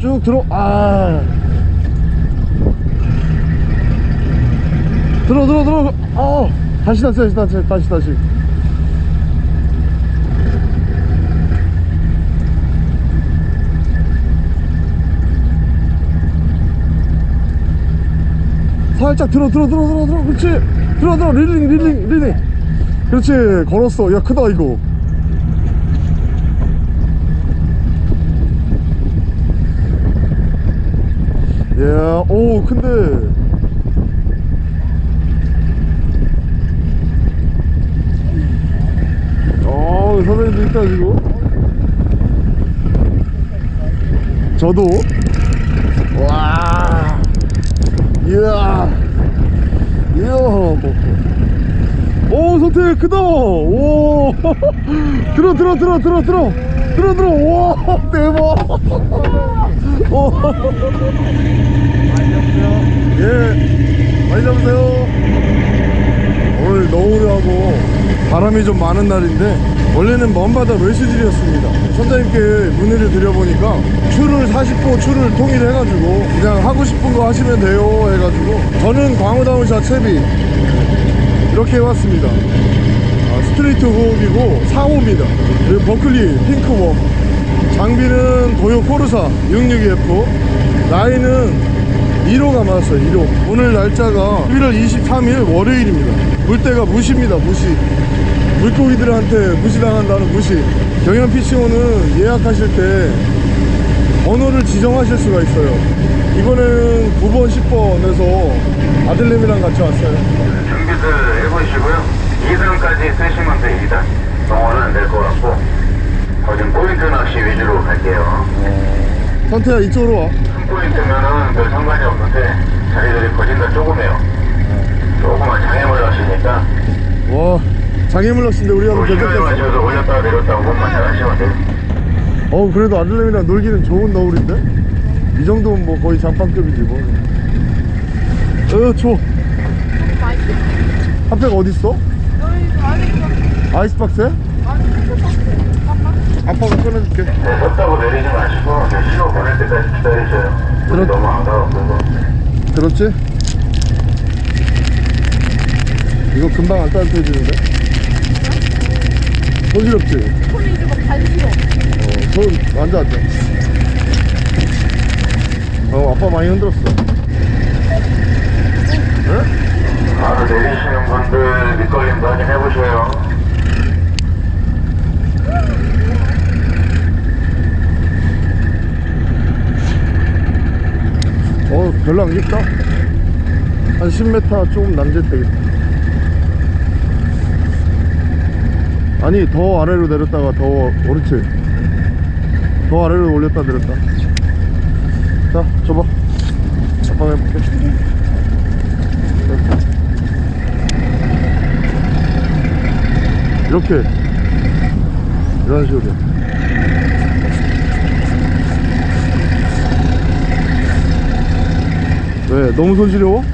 쭉 들어 아. 들어 들어 들어. 아 다시 다시 다시 다시 다시 다시. 살짝 들어 들어 들어 들어 들어. 그렇지. 들어 들어. 릴링 릴링 릴링. 그렇지. 걸었어. 야 크다 이거 야, 오, 큰데. 어, 선생님도 있다, 지금. 저도. 와. 이야. 이야. 오, 선태 크다. 오. 들어, 들어, 들어, 들어, 들어. 들어, 들어. 와, 대박. 오. 예, 많이 잡으세요. 오늘 너울하고 바람이 좀 많은 날인데 원래는 먼바다 외수질이었습니다. 선장님께 문의를 드려보니까 추를 40호 추를 통일해가지고 그냥 하고 싶은 거 하시면 돼요 해가지고 저는 광어다운샷 채비 이렇게 해왔습니다. 아, 스트레이트 훅이고 4호입니다. 그리고 버클리 핑크웜 장비는 도요 코르사 662F 라인은 1호 가 맞았어요 1호 오늘 날짜가 11월 23일 월요일입니다 물때가 무시입니다 무시 물고기들한테 무시당한다는 무시 경연 피싱호는 예약하실 때 번호를 지정하실 수가 있어요 이번에는 9번 10번에서 아들내미랑 같이 왔어요 준비들 해보시고요. 2등까지 쓰시면 돼, 2등. 영어는 안 될 것 같고. 어, 지금 포인트 낚시 위주로 갈게요. 선태야 이쪽으로 와 3포인트면은 별 상관이 없는데, 자리들이 거진다 조금해요. 조금만 장애물 낚시니까, 와 장애물 낚시인데 우리 한번 시간에 결정됐어 맞춰서 올렸다 내렸다 그것만 잘 하시면 돼요. 어우 그래도 아들내미랑 놀기는 좋은 너울인데 이 정도면 뭐 거의 장판급이지 뭐 어, 줘 핫팩 어딨어? 아이스박스에? 아 빠가 꺼내줄게 네, 섰다고 내리지 마시고, 네, 신호 보낼 때까지 기다리세요. 그렇- 너무 안 가고, 들었지? 이거 금방 안 따뜻해지는데? 손시럽지? 손이 이제 막 간지러. 어, 손 앉아 앉아 어 아빠 많이 흔들었어 응? 바로 내리시는 분들 밑걸림도 확인해보세요. 어 별로 안 깊다. 한 10m 조금 남짓 되겠다. 아니 더 아래로 내렸다가 더 그렇지. 더 아래로 올렸다 내렸다. 자 줘봐. 아빠가 해볼게. 이렇게. 이런 식으로 왜 너무 손시려워?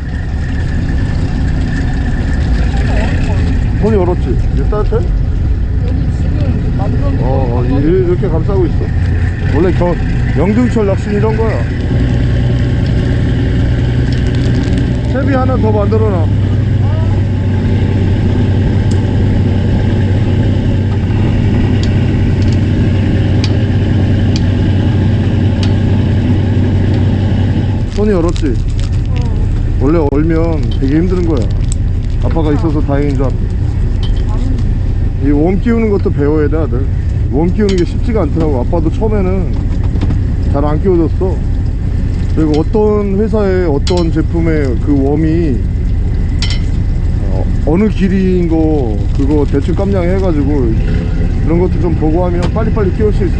손이 얼었지? 이제 따뜻해? 여기 지금 완전 어, 어 이- 이렇게 감싸고 있어 원래 겨, 영등철 낚시는 이런 거야 채비 하나 더 만들어놔 손이 얼었지? 원래 얼면 되게 힘든 거야. 아빠가 있어서 다행인 줄 알아 이웜 끼우는 것도 배워야 돼 아들. 웜 끼우는 게 쉽지가 않더라고. 아빠도 처음에는 잘 안 끼워줬어. 그리고 어떤 회사의 어떤 제품의 그 웜이 어, 느 길이인 거 그거 대충 깜냥 해가지고 그런 것도 좀 보고 하면 빨리빨리 끼울 수 있어.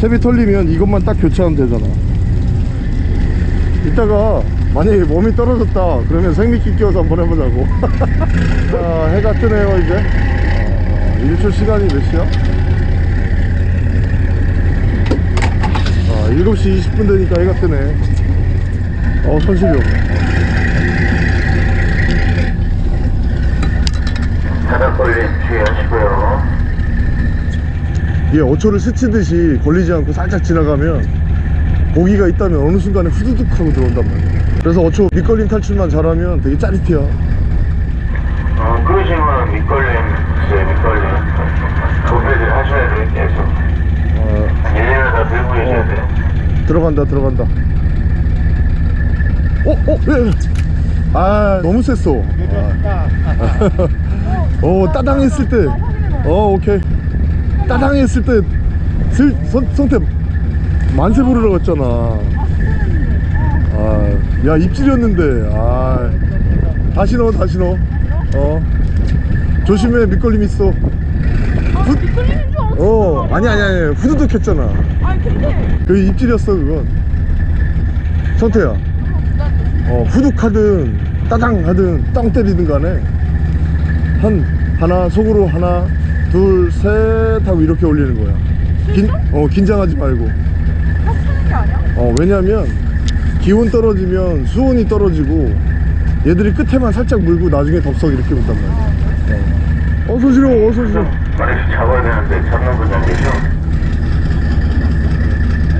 채비 털리면 이것만 딱 교체하면 되잖아 이따가 만약에 몸이 떨어졌다 그러면 생미끼 끼워서 한번 해보자고 자 해가 뜨네요 이제 어, 일출 시간이 몇 시야? 아 7시 20분 되니까 해가 뜨네 어 손실이 주의하시고요. 이게 어초를 스치듯이 걸리지 않고 살짝 지나가면 고기가 있다면 어느 순간에 후두둑 하고 들어온단 말이야 그래서 어초 밑걸림 탈출만 잘하면 되게 짜릿해요 어, 그러시면 밑걸림, 네, 밑걸림. 도배를 하셔야 돼요, 계속. 어, 한 1년을 다 들고 계셔야 돼요. 들어간다 들어간다 어? 어? 예, 예. 아 너무 셌어 아. 어 따당했을 때어 오케이 따당했을 때 슬, 선, 선택 만세 부르러 갔잖아. 아야 입질이었는데. 아 다시 넣어 다시 넣어. 어. 조심해 밑걸림 있어. 아, 미끌리는 줄 알았어. 어 아니 아니 아니 후두둑 했잖아. 아니, 근데. 그 입질이었어 그건. 선태야. 어 후둑 하든 따당 하든 땅 때리든 간에 한 하나 속으로 하나 둘 셋 하고 이렇게 올리는 거야. 긴, 어 긴장하지 말고? 어 왜냐면 기온 떨어지면 수온이 떨어지고 얘들이 끝에만 살짝 물고 나중에 덥석 이렇게 온단 말이야. 어. 어서 오시오 어서 오시오 많이 잡아야 되는데 잡는 분이 안 계셔.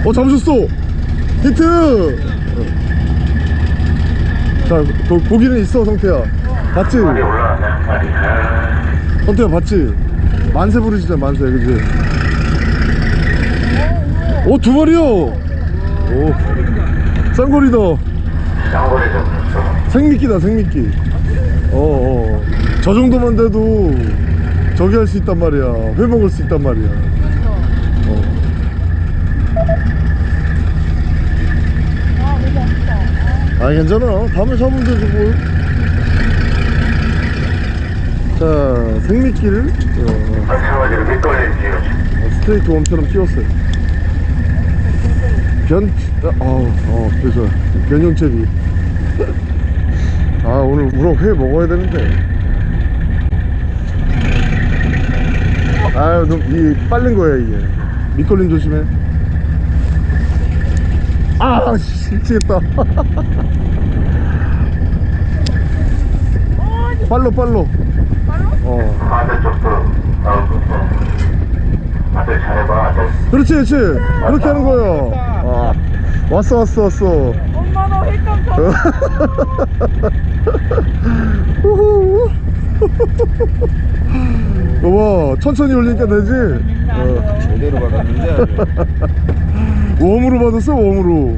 어 잡으셨어. 히트! 자 고, 고기는 있어 성태야. 봤지. 아, 성태야 봤지? 만세 부르시자 만세 그지? 오두 마리요 오 쌍거리다 쌍거리 잡았어. 생미끼다 생미끼 어어 저 정도만 돼도 저기 할 수 있단 말이야 회 먹을 수 있단 말이야 어. 아, 괜찮아 다음에 잡으면 되지 뭘. 자 생미끼를 어, 지금. 스트레이트 웜처럼 띄웠어요 변.. 어, 어 그래서 변형체비. 아 오늘 우럭 회 먹어야 되는데. 아유 너무 이 빠른 거야 이게. 밑걸림 조심해. 아 씨, 미치겠다. 빨로 빨로. 빨로? 어. 반대쪽도 나오고. 어. 아들 잘해봐, 아들. 그렇지 그렇지. 그렇게 하는 거야 아 왔어 왔어 왔어. 엄마, 너. 우후. 여봐 천천히 올리니까 되지? 어. 제대로 받았는데 웜으로 받았어 웜으로.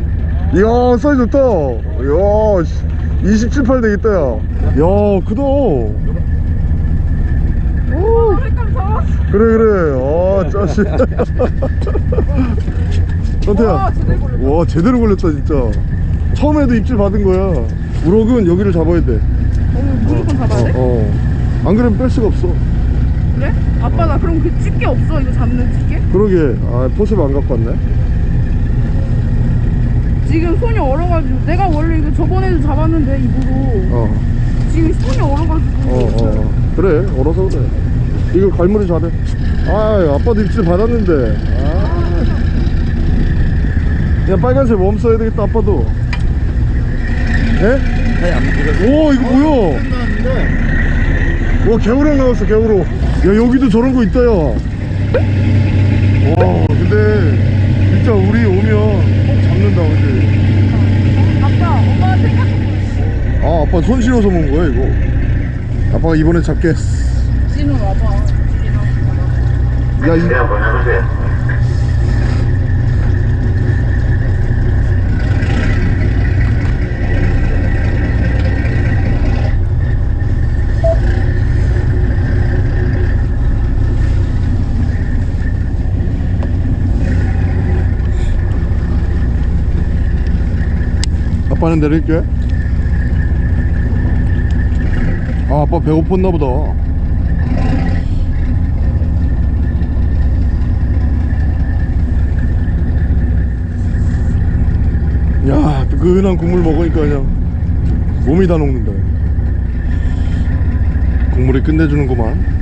이야 사이즈 좋다. 이야 27, 8 되겠다 야 야 크다. 너 힐끔 잡았어. 그래 그래. 아 짜식 선태야 와, 제대로 걸렸다. 와 제대로 걸렸다 진짜 처음에도 입질 받은 거야 우럭은 여기를 잡아야 돼 어, 무조건 잡아야 돼? 어, 어. 안 그러면 뺄 수가 없어 그래? 아빠, 나 그럼 그 집게 없어? 이거 잡는 집게? 그러게 아 포셉 안 갖고 왔네 지금 손이 얼어가지고. 내가 원래 이거 저번에도 잡았는데, 입으로. 어 지금 손이 얼어가지고. 어, 어. 그래 얼어서 그래 이거 갈무리 잘해 아 아빠도 입질 받았는데 아. 그냥 빨간색 웜 써야 되겠다 아빠도. 에? 아니 오 이거 뭐야? 끝났는데 와 개우랑 나왔어 개우로 야 여기도 저런 거 있다 야와 근데 진짜 우리 오면 꼭 잡는다 그지? 아빠, 엄마가 생각해. 아 아빠 손 실어서 먹은 거야 이거? 아빠가 이번에 잡게. 진우 와봐. 야 이, 그냥 한번 해보세요. 아빠는 내릴게 아 아빠 배고팠나 보다. 야 뜨끈한 국물 먹으니까 그냥 몸이 다 녹는다. 국물이 끝내주는구만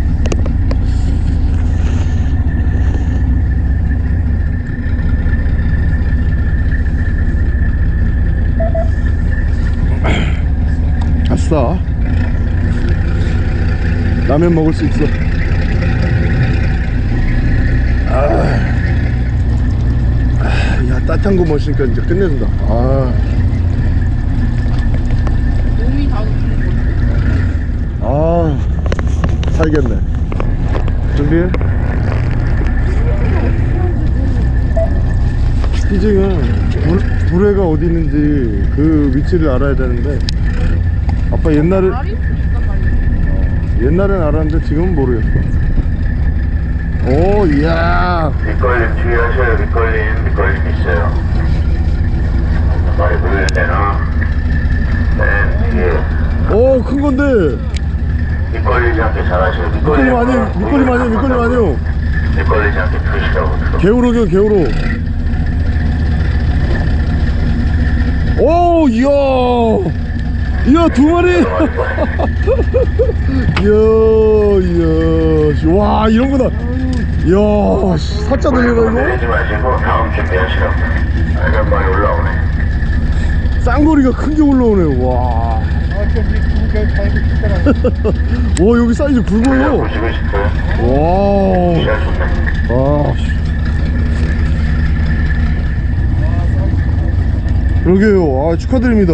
아싸 라면 먹을 수 있어. 아 야탄 거 멋있으니까 이제 끝내준다. 아. 아 살겠네. 준비해 희징은 불, 불회가 어디 있는지 그 위치를 알아야 되는데. 아빠 옛날에. 옛날엔 알았는데 지금은 모르겠어 오 이야 밑걸림 주의하셔요. 밑걸림, 밑걸림 있어요. 말이 물릴 때는 맨 뒤에 오큰 건데 밑걸리지 않게 잘하셔요. 밑걸림 아니에요 밑걸림 아니에요 밑걸림 아니에요 밑걸리지 않게 두시라고. 개우로겨 개우로 오 이야 이야 두 마리 이야 이야 씨, 와 이런 거다 이야 마시고 다음 준비하시라고. 말이 올라오네. 이거 쌍거리가 큰 게 올라오네 와. 와 여기 사이즈 굵어요 보시고 싶어요? 와. 시야 좋네. 아. 씨. 그러게요 아 축하드립니다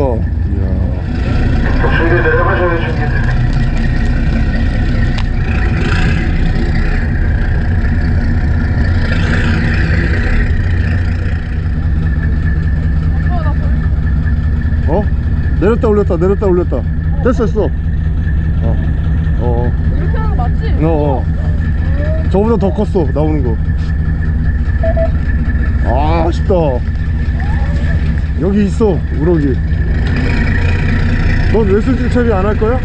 아빠 나 벌. 어? 내렸다 올렸다 내렸다 올렸다 됐어 됐어 어. 어. 이렇게 하는 거 맞지? 어, 어. 저보다 더 컸어 나오는 거. 아 아쉽다. 여기 있어 우럭이. 넌 웨슬질 처리 안 할 거야? 어.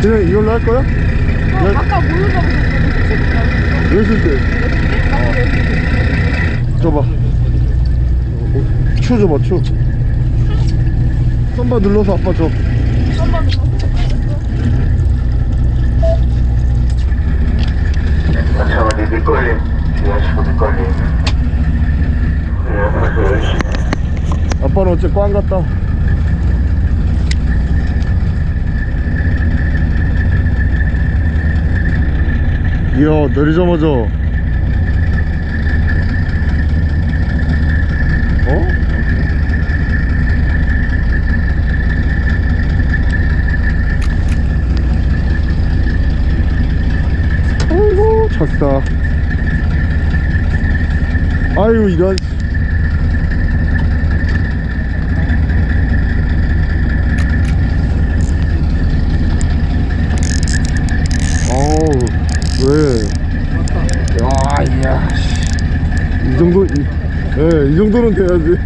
그냥 이걸로 할 거야? 어, 네. 아까 뭘로 잡으셨어? 그 웨슬질. 줘봐. 추 줘봐 추. 썸바 눌러서 아빠 줘. 한번 마찬가지 밑걸림 주의하시고 밑걸림. 열심히. 아빠는 어째 꽝 같다. 이야 내리자마자 어? 아이고 작다 아유 이런 어우 왜? 야, 이야. 씨. 이 정도, 이, 예, 이 정도는 돼야지.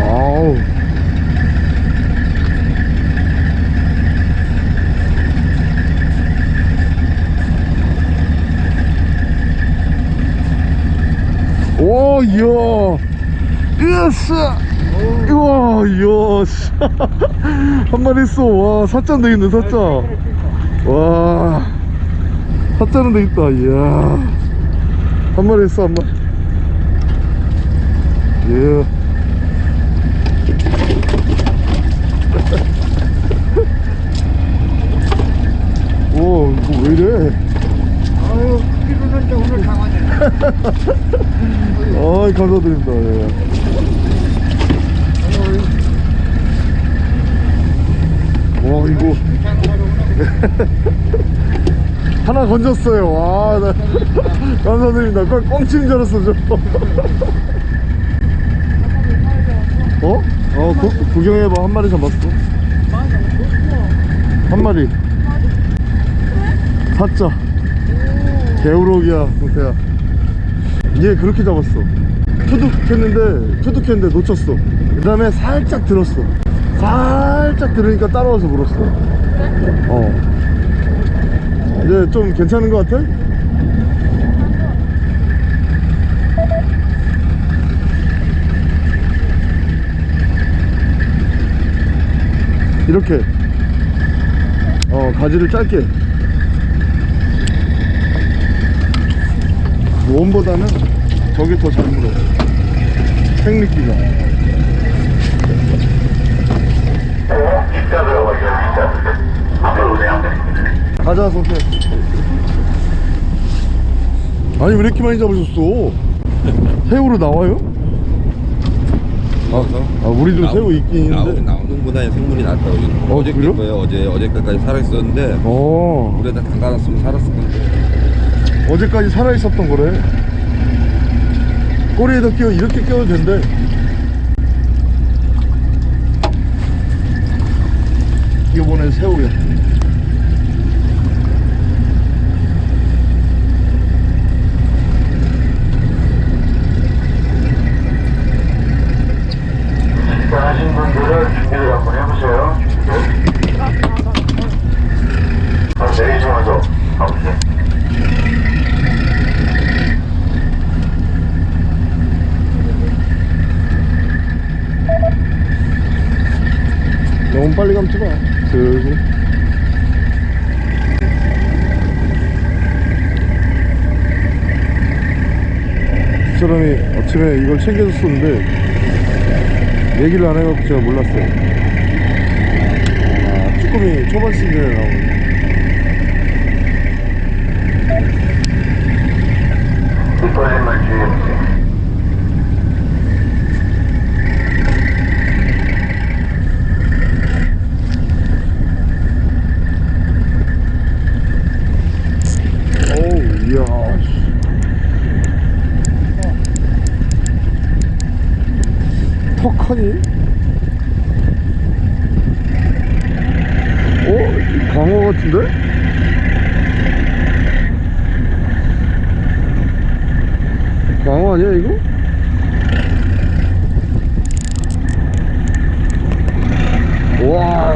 아우. 오, 이야. Yes! 우와, 이야, 씨. 한 마리 있어. 와, 사자는 돼 있네, 사자. 와, 사자는 돼 있다, 이야. 한 마리 있어, 한 마리. 예. 오, 이거 왜 이래? 아유, 이제 오늘 강화네. 아이, 감사드립니다. 예. 와, 이거. 하나 건졌어요. 와, 나, 감사드립니다. 꽝, 꽝 치는 줄 알았어, 저. 어? 어, 구, 구경해봐. 한 마리 잡았어. 한 마리. 사자. 개우럭이야, 동태야. 얘 그렇게 잡았어. 투둑했는데, 투둑했는데 놓쳤어. 그 다음에 살짝 들었어. 살짝 들으니까 따라와서 물었어. 어. 이제 좀 괜찮은 것 같아? 이렇게. 어, 가지를 짧게. 원보다는 저게 더 잘 물어. 생미끼가. 어, 진짜 들어 가자 성태 아니 왜 이렇게 많이 잡으셨어? 새우로 나와요? 아, 아 우리도 나오- 새우 있긴 있는데. 나오는 보다 생물이 낫다고 어, 어제 그래요? 낀 거예요 어제 어제까지 살아있었는데 어. 물에 다 담가놨으면 살았을 건데. 어제까지 살아있었던 거래. 꼬리에다 끼워 이렇게 끼워도 된대. 이번엔 새우야 식사하신 분들은 준비를 한번 해보세요. 준비. 아, 내리시면서 가보세요. 너무 빨리 감지 마 슬슬 그 이걸 챙겨줬었는데 얘기를 안 해갖고 제가 몰랐어요. 아 쭈꾸미 초반 시즌에 나오는 뒷걸음만 주의해보세요. 어우 이야 씨. 턱하니? 어? 이 광어 같은데? 광어 아니야 이거? 와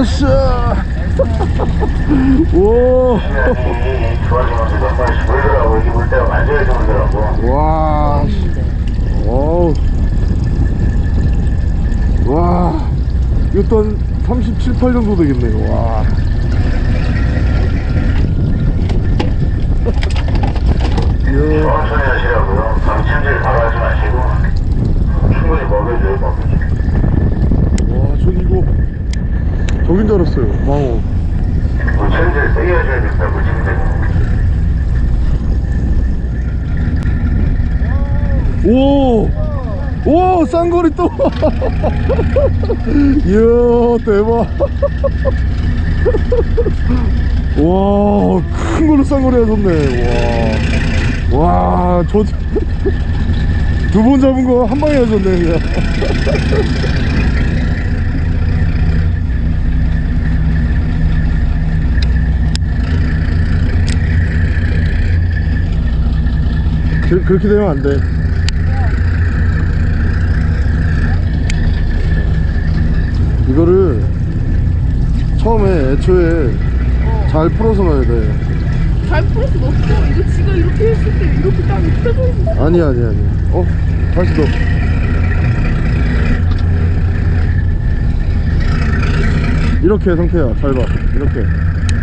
으쌰 오 시간이 좋아지면서 몇 번씩 물더라고. 여기 물 때가 만져야지 물더라고. 와, 씨. 어우. 와, 이것도 한 37, 8 정도 되겠네요. 와. 천천히 하시라고요. 바로 하지 마시고. 충분히 먹여줘요, 먹여줘. 와, 전 이거 저긴 줄 알았어요. 광어. 물침질 세게 해줘야 된다, 물침질. 오! 오! 쌍거리 또! 이야, 대박! 와, 큰 걸로 쌍거리 하셨네. 와. 와, 저. 두 번 잡은 거 한 방에 하셨네, 그냥. 그, 그렇게 되면 안 돼. 이거를 처음에 애초에 잘 풀어서 넣어야 돼. 잘 풀어서 넣었어. 이거 지가 이렇게 했을 때 이렇게 딱 펴져 있어. 아니 아니 아니. 어? 다시 넣어. 이렇게 상태야. 잘 봐. 이렇게.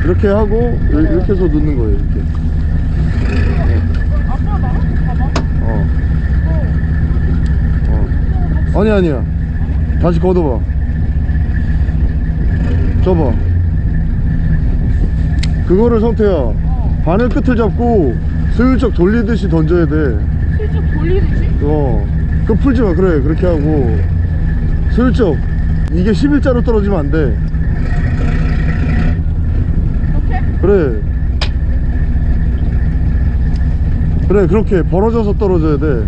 이렇게 하고 이- 이렇게 해서 넣는 거예요. 이렇게. 아빠 나 봐봐. 어. 어. 아니 아니야. 다시 걷어봐. 줘봐. 그거를 성태야. 바늘 끝을 잡고 슬쩍 돌리듯이 던져야 돼. 슬쩍 돌리듯이. 어. 그 풀지 마. 그래. 그렇게 하고 슬쩍. 이게 11자로 떨어지면 안 돼. 이렇게? 그래. 그래. 그렇게 벌어져서 떨어져야 돼.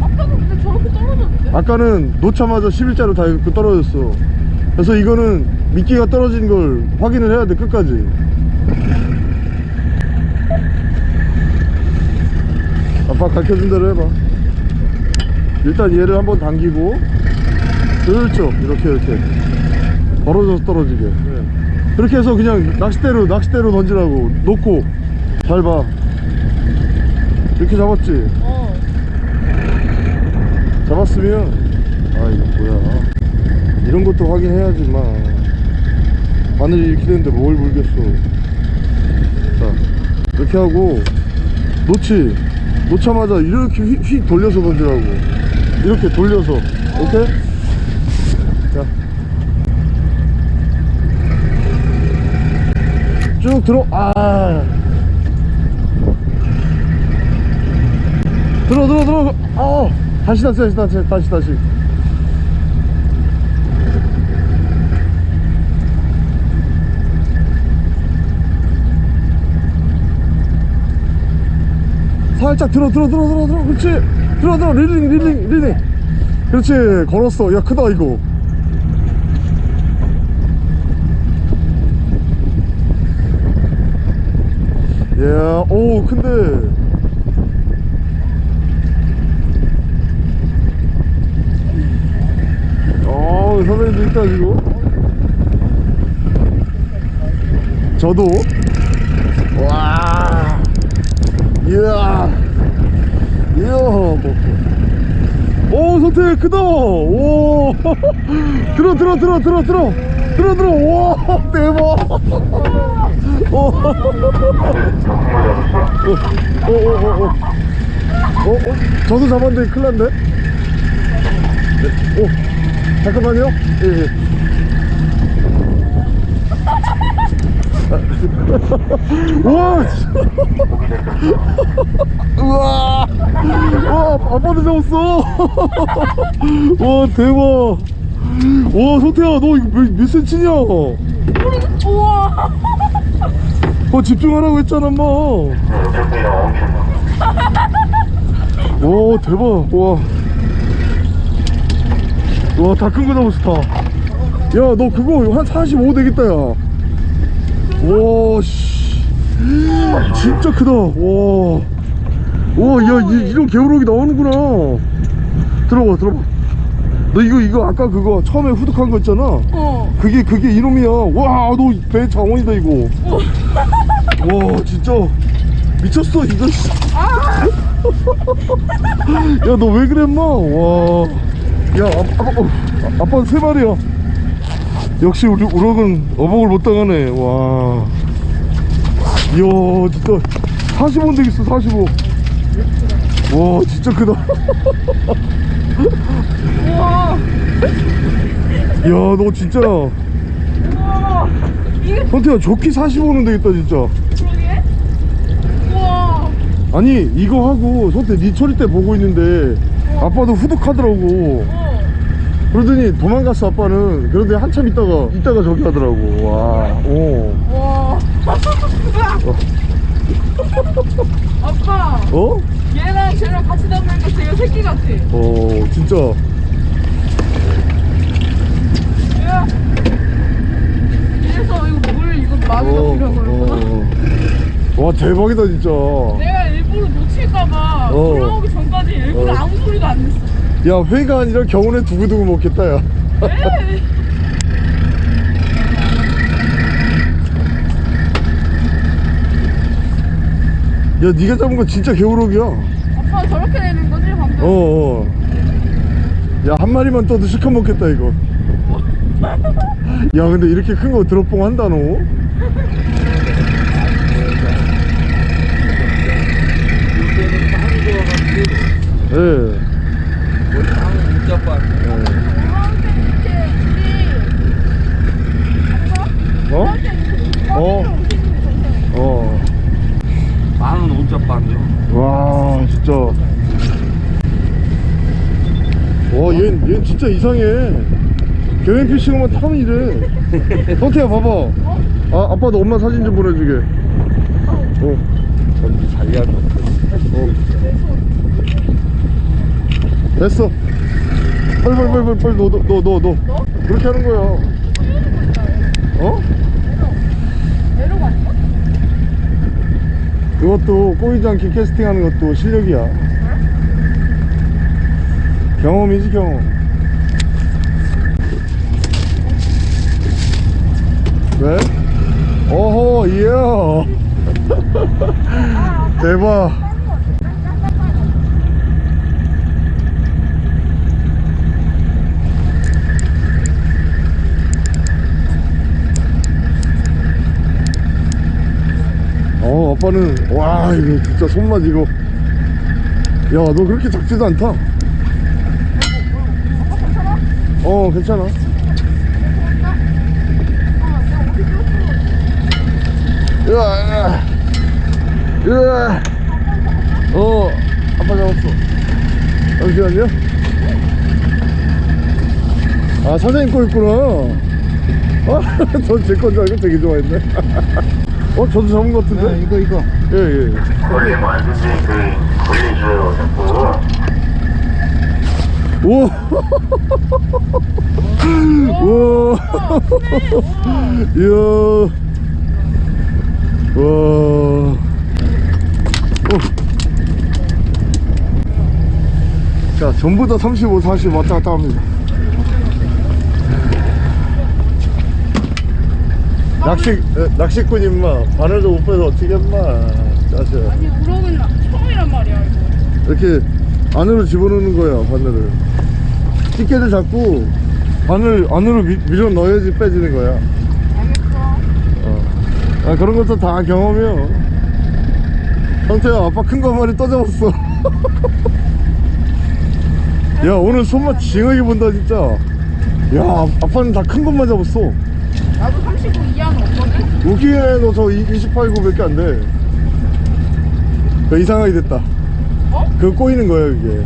아빠도 근데 저렇게 떨어졌는데? 아까는 놓자마자 11자로 다 이렇게 떨어졌어 그래서 이거는 미끼가 떨어진 걸 확인을 해야 돼 끝까지. 아빠 가르쳐준 대로 해봐. 일단 얘를 한번 당기고 슬쩍 이렇게 이렇게. 벌어져서 떨어지게. 그렇게 해서 그냥 낚싯대로 낚싯대로 던지라고. 놓고. 잘 봐. 이렇게 잡았지? 어. 잡았으면. 아 이거 뭐야. 이런 것도 확인해야지 만 이렇게 되는데 뭘 물겠어. 자 이렇게 하고 놓지. 놓자마자 이렇게 휙, 휙 돌려서 던지라고. 이렇게 돌려서. 오케이? 자. 쭉 들어 아. 들어 들어 들어. 어 다시 다시 다시 다시 다시 다시 살짝 들어 들어 들어 들어 들어. 그렇지. 들어 들어. 릴링 릴링 릴링. 그렇지. 걸었어. 야 크다 이거. 야, 오, 큰데. 어, 선배님도 있다, 지금. 저도. 와. 이야. 이야. 오, 선택 크다. 오. 들어, 들어, 들어, 들어, 들어. 들어, 들어. 와, 대박. 오. 너 어, 큰거 잡았어? 어. 어, 어? 저도 잡았는데 큰일 났네. 네. 오, 잠깐만요. 예, 예. 우와! 씨. 우와! 와, 아빠도 잡았어! 와, 대박! 와, 소태야, 너 이거 몇, 몇 센치냐? 어, 우와 집중하라고 했잖아, 엄마. 오 대박 와. 와다 큰 거 잡았어 다야너 그거 한 45 되겠다 야 와 씨. 진짜 크다. 와 와야 이런 개우럭이 나오는구나. 들어봐 들어봐. 너 이거 이거 아까 그거 처음에 후둑한 거 있잖아. 어. 그게 그게 이놈이야. 와 너 배 장원이다 이거. 와 진짜. 미쳤어 이거. 야너왜 인마? 와야 아빠 어, 아빠 세 마리야 역시 우리 우럭은 어복을 못 당하네. 와. 이야 진짜. 45원 되겠어 45와 진짜 크다. 우와 야너 진짜. 선태야 좋기 45원 되겠다 진짜. 아니 이거 하고 선태 니 처리 때 보고 있는데 아빠도 후둑하더라고. 어 그러더니 도망갔어 아빠는. 그런데 한참 있다가 있다가 저기 하더라고. 와오. 우와. 아빠. 어? 얘랑 쟤랑 같이 다니니까 제가 새끼 같아. 어 진짜. 야. 이래서 이거 물 이거 많이 넣으려고 그러구나? 어. 와 대박이다 진짜. 내가 일부러 놓칠까봐 어. 올라오기 전까지 일부러 어. 아무 소리도 안 냈어 야 회가 아니라 겨울에 두고두고 먹겠다 야. 야 니가 잡은 거 진짜 겨울옥이야. 아빠 저렇게 되는 거지 방금? 어 어. 야 한 마리만 떠도 실컷 먹겠다 이거. 야 근데 이렇게 큰 거 드롭봉 한다 너? 예. 문자빠 어? 어? 어. 만원 문자빠인데요 와 진짜. 와얘 얘 진짜 이상해. 개맨피싱만 타면 이래. 성태야 봐봐. 아 아빠도 엄마 사진 좀 보내주게. 어, 전부 자기가 어. 됐어. 빨리 빨리 빨리 빨리 넣어 넣어 넣어 넣어. 그렇게 하는 거야. 어? 그것도 꼬이지 않게 캐스팅하는 것도 실력이야. 경험이지 경험. 왜? 어허 이야. 대박 오빠는 와 이거 진짜 손맛 이거 야 너 그렇게 작지도 않다. 어 괜찮아. 으아 으아. 어 아빠 잡았어. 잠시만요. 아 사장님 거 있구나. 어, 아, 전제건줄 알고 되게 좋아했네. 어? 저도 잡은 것 같은데? 아, 이거 이거 예예 걸리면 안 되지. 그, 걸리줘요, 자꾸. 오! 와! 이야! 와! 오! 자, 전부 다 35, 40 왔다 갔다 합니다. 낚시, 에, 낚시꾼 임마. 바늘도 못 빼서 어떻게 임마. 아니 우럭은 나- 처음이란 말이야 이거. 이렇게 안으로 집어넣는 거야 바늘을. 집게를 잡고 바늘 안으로 미, 밀어 넣어야지 빼지는 거야. 알겠어. 어. 아, 그런 것도 다 경험이야 형태야 아빠 큰 거 한 마리 떠잡았어. 야 오늘 손맛 징하게 본다 진짜. 야 아- 아빠는 다 큰 것만 잡았어 나도 39 이하는 없거든? 웃기네 너저 28, 9밖에 안 돼. 그 이상하게 됐다. 어? 그거 꼬이는 거야 그게.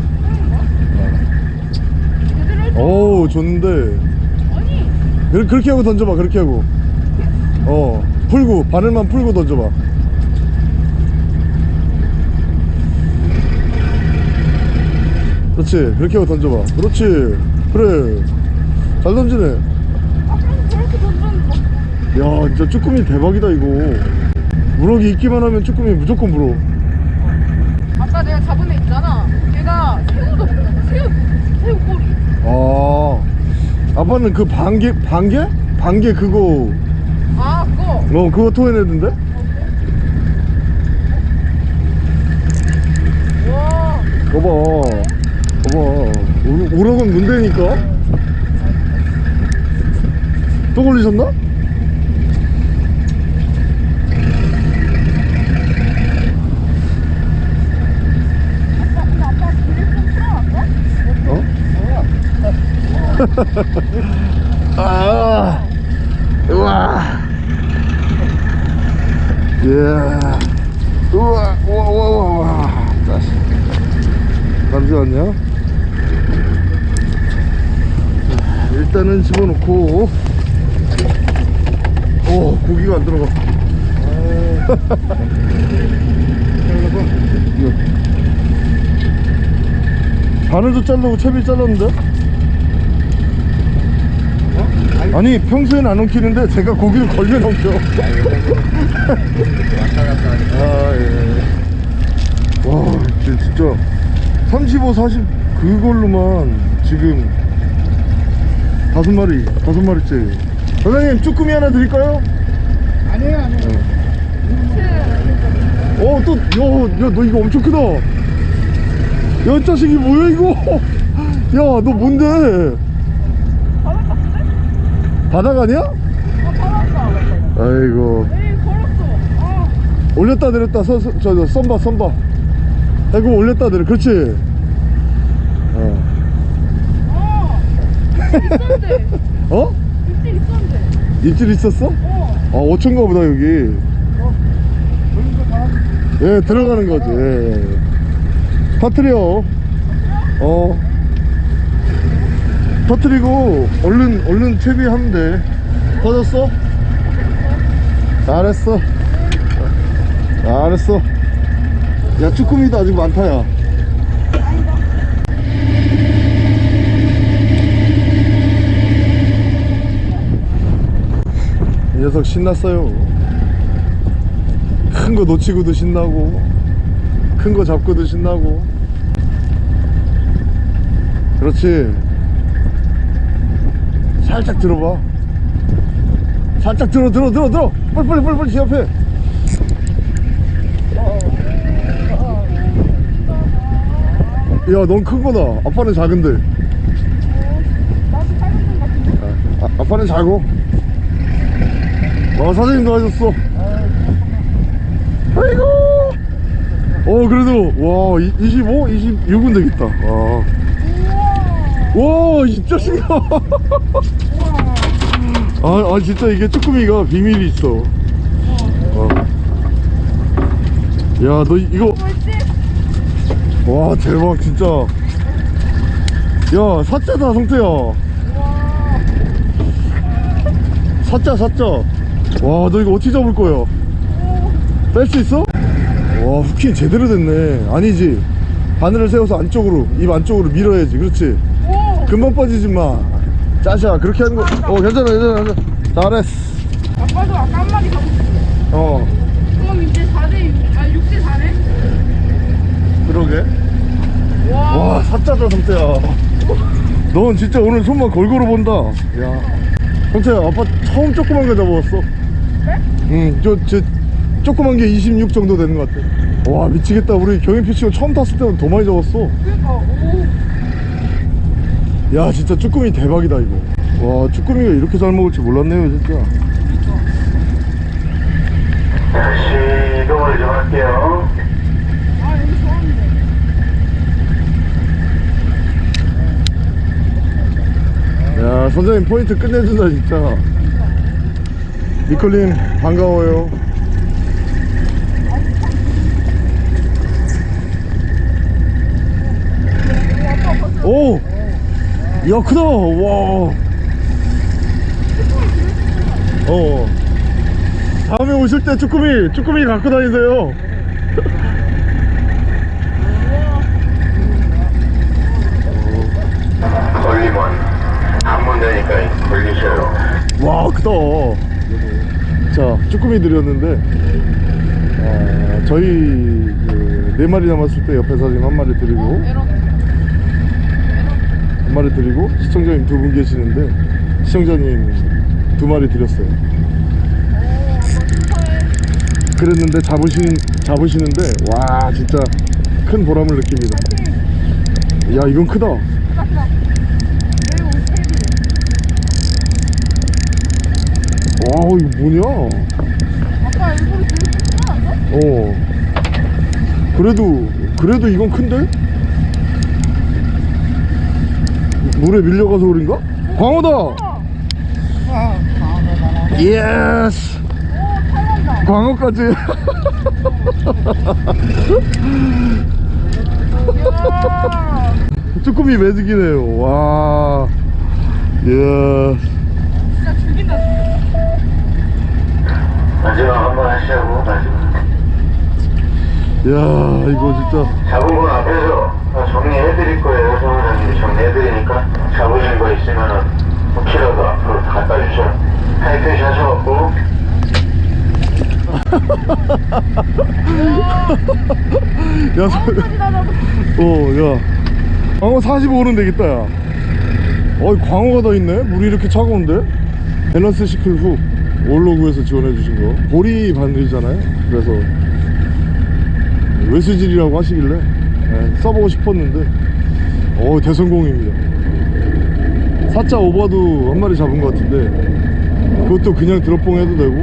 제대로 해줘. 어우 좋은데. 아니. 그- 그렇게 하고 던져봐 그렇게 하고. 어 풀고 바늘만 풀고 던져봐. 그렇지 그렇게 하고 던져봐. 그렇지 그래. 잘 던지네 아까는 저렇게 던졌는데 야 진짜 쭈꾸미 대박이다 이거. 우럭이 있기만 하면 쭈꾸미 무조건 물어. 아까 내가 잡은 애 있잖아. 걔가 새우도 새우 새우 꼬리. 아. 아빠는 그 반개 반개? 반개 그거. 아 그거. 어 그거 토해내던데? 와. 봐봐. 봐봐. 우- 우럭은 문대니까? 또 걸리셨나? 아빠 근데 아빠 비를 좀 풀어놨어? 어? 아 우와. 예. 우와 우와 우와 우와 자식 잠시만요 자, 일단은 집어넣고. 오 고기가 안 들어가. 바늘도 자르고 채비 잘랐는데? 아니 평소엔 안 엉키는데 제가 고기를 걸면 엉켜 하니까. 아, 예. 와, 진- 진짜 35, 40 그걸로만 지금 다섯 마리, 다섯 마리째. 사장님 쭈꾸미 하나 드릴까요? 아니에요 아니에요 어, 또, 야, 야, 너 이거 엄청 크다. 야, 이 자식이 뭐야 이거? 야, 너 뭔데? 바닥 아니야? 아 바닥이다 아이고, 에이 걸었어 아 올렸다 내렸다, 서, 서, 저, 저, 썬바, 썬바. 아이고, 올렸다 내려, 그렇지. 어. 아, 있었는데 어? 입질 있었는데 입질 있었어? 어 아 5천가 보다 여기 예 들어가는 거지 예, 예. 터트려 어 터트리고 얼른 얼른 채비하면 돼. 터졌어? 잘했어. 잘했어. 야 쭈꾸미도 아직 많다 야. 이 녀석 신났어요. 큰 거 놓치고도 신나고 큰 거 잡고도 신나고. 그렇지 살짝 들어봐. 살짝 들어 들어 들어 들어. 빨리 빨리 빨리 빨리 제 앞에. 야넌 큰 거다. 아빠는 작은데. 같은데 아, 아빠는 작어. 어 사장님 도와줬어. 아이고! 어 그래도 와 이- 25? 26은 되겠다. 와. 와, 이 자식아. 아, 아, 진짜 이게 쭈꾸미가 비밀이 있어. 어. 야, 너 이- 이거. 와, 대박, 진짜. 야 사자다 성태야 사자 사자 와너 이거 어떻게 잡을 거야 뺄 수 있어? 와 후킹 제대로 됐네 아니지 바늘을 세워서 안쪽으로 입 안쪽으로 밀어야지 그렇지 오! 금방 빠지지 마 짜샤 그렇게 하는 거 어 괜찮아 괜찮아 괜찮아. 잘했어. 아빠도 아까 한 마리 잡았어. 어. 그럼 이제 4대 6, 아 6대 4네? 그러게. 와. 와 사짜다 성태야. 넌 진짜 오늘 손만 골고루 본다. 야. 성태야 아빠 처음 조그만 거 잡아왔어. 그래? 응저 저 조그만 게 26 정도 되는 것 같아. 와 미치겠다. 우리 경인 피치고 처음 탔을 때는 더 많이 잡았어. 그러니까 오. 야 진짜 쭈꾸미 대박이다 이거 와 쭈꾸미가 이렇게 잘 먹을 줄 몰랐네요 진짜 다시 이동을 좀 할게요. 아 여기 좋았는데. 야 선생님 포인트 끝내준다 진짜 니콜님 반가워요 오! 야 크다 와 어. 다음에 오실 때 쭈꾸미 쭈꾸미 갖고 다니세요 걸리면 한번 되니까 걸리셔요. 와 크다 자 쭈꾸미 드렸는데 아, 저희 그, 네 마리 남았을 때 옆에 사진 한 마리 드리고. 한 마리 드리고 시청자님 두 분 계시는데 시청자님 두 마리 드렸어요. 그랬는데 잡으신 잡으시는데 와 진짜 큰 보람을 느낍니다 야 이건 크다. 와 이거 뭐냐 아빠 일부러 들고? 어 그래도 그래도 이건 큰데? 물에 밀려가서 그런가? 광어다! Yes! 광어까지 야. 쭈꾸미 magic이네요 와 예. 진짜 죽인다 죽여. 마지막 한번 하시자고 마지막. 야 이거 진짜 잡은 건 앞에서 다 정리해드릴 거예요. 사무장님이 정리해드리니까 잡으신 거 있으면은 혹시라도 앞으로 다 갖다 주셔. 타이트시 하셔갖고 야, 잡았어. 어, 야. 광어 45는 되겠다, 야. 어이, 광어가 더 있네? 물이 이렇게 차가운데? 밸런스 시클 훅. 올로그에서 지원해 주신 거. 보리 바늘이잖아요? 그래서. 외수질이라고 하시길래. 예, 써보고 싶었는데. 어 대성공입니다. 사자 오버도 한 마리 잡은 것 같은데. 그것도 그냥 드롭봉 해도 되고.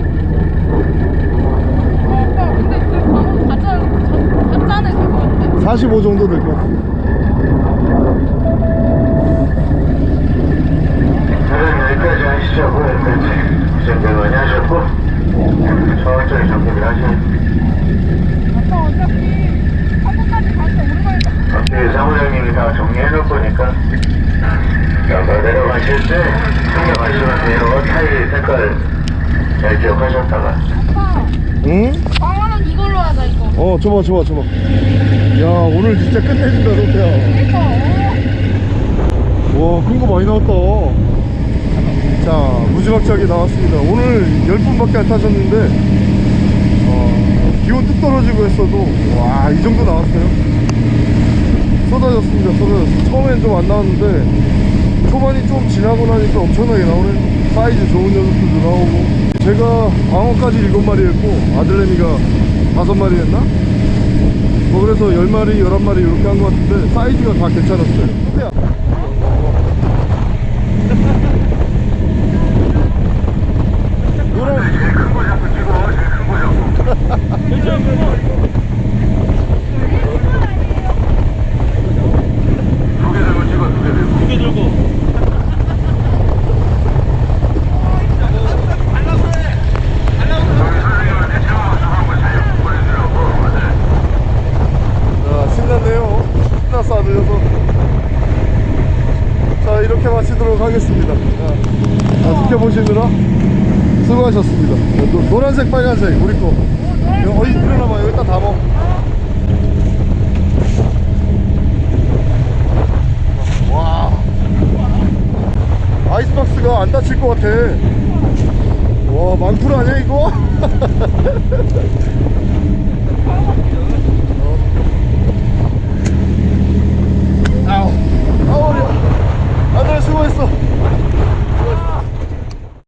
어, 아빠 근데 그 방어 가짜 가짜는 될것 같은데? 45 정도 될 것 같아요. 여기까지 하시자고 여기까지. 준비 많이 하셨고 천천히 정리를 하셔야 아빠 어차피 한국까지 갈 때 오랜만에 딱 앞에 사무장님이 다 정리해 놓을 거니까 아까 내려가실 때 챙겨가시면서 타일 색깔 잘 기억하셨다가 응? 방어는 이걸로 하자 이거 어, 줘봐, 줘봐, 줘봐. 야, 오늘 진짜 끝내준다, 로태야. 그니까 어. 와, 큰 거 많이 나왔다. 자, 무지막지하게 나왔습니다. 오늘 10분밖에 안 타셨는데, 어, 기온 뚝 떨어지고 했어도, 와, 이 정도 나왔어요. 쏟아졌습니다, 쏟아졌어. 처음엔 좀 안 나왔는데, 초반이 좀 지나고 나니까 엄청나게 나오네. 사이즈 좋은 녀석들도 나오고. 제가 광어까지 7마리 했고, 아들내미가 5마리 했나? 뭐 그래서 10마리, 11마리 이렇게 한 것 같은데 사이즈가 다 괜찮았어요 노랑 제일 큰거 잡고 찍어 제일 큰거 잡고 두개 들고 찍어 두 개 들고 두개 들고. 저기 선생님한테 채워서 한번 잘 보내주라 고. 아들 자 이렇게 마치도록 하겠습니다. 자, 자, 지켜보시느라 수고하셨습니다. 노란색 빨간색 우리 거